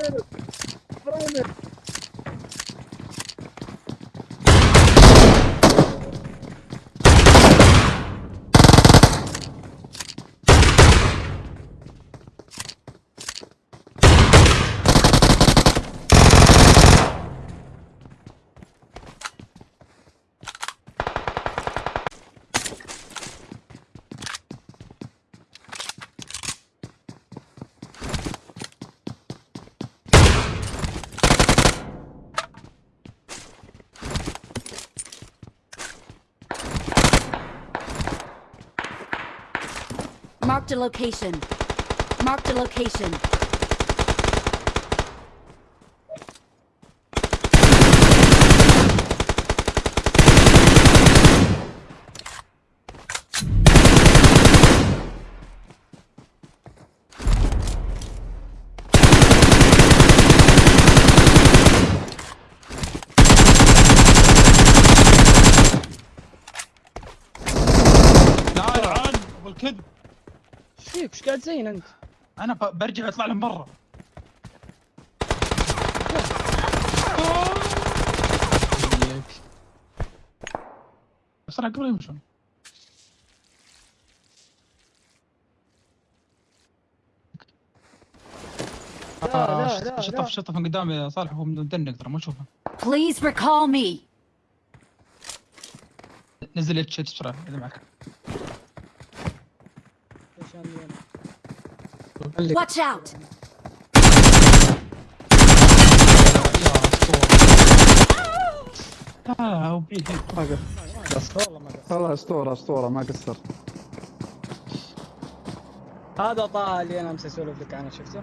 Fraude, Fraude. Marked a location. Marked a location. إيش قاعد زين أنت؟ أنا برجع أطلع لهم برا. بسرعة قبل يمشون. لا آه، شطف شطف من قدامي. يا صالح وهو مدنق ترى ما أشوفه. Please recall me. نزل اتش اتش بسرعة إذا معك. والله اسطوره اسطورة ما قصر هذا طه اللي أنا امس اسولف لك عنه شفته؟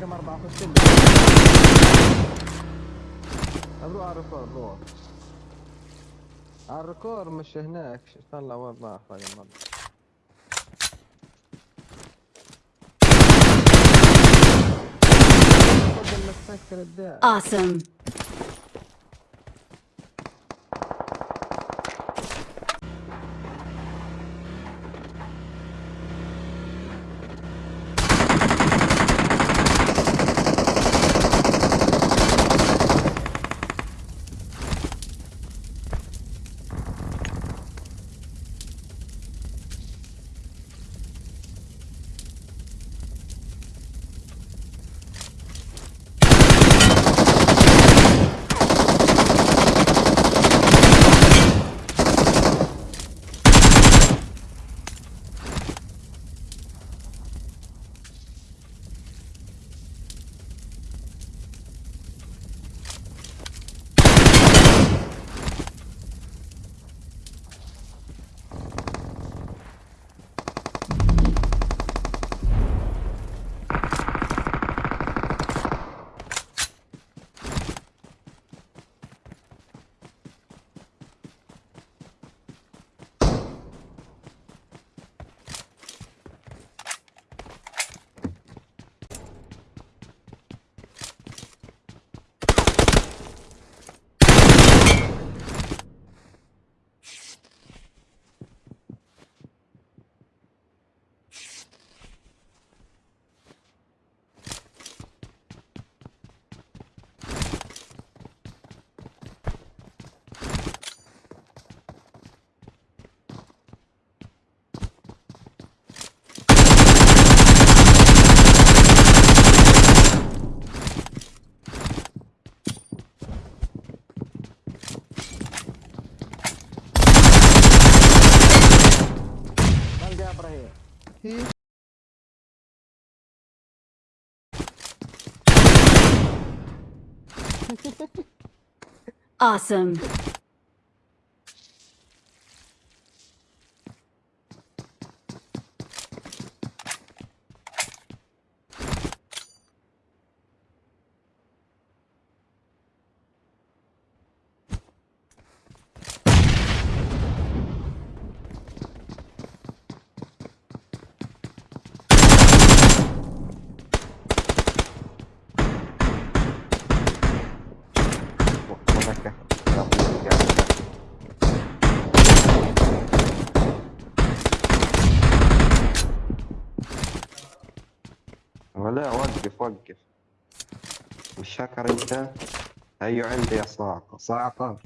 خش. لي روح على الركور على الركور مش هناك. طلع والله الداع Awesome. هي Awesome. وقف شاكر انت. هيو عندي يا صاعقة. صاعقة.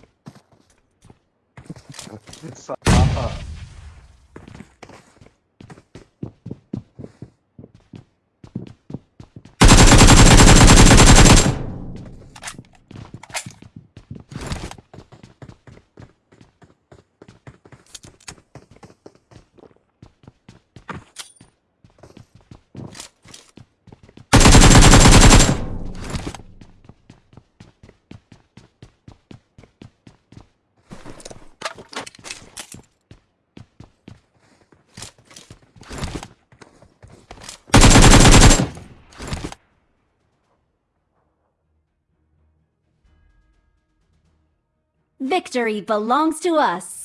Victory belongs to us.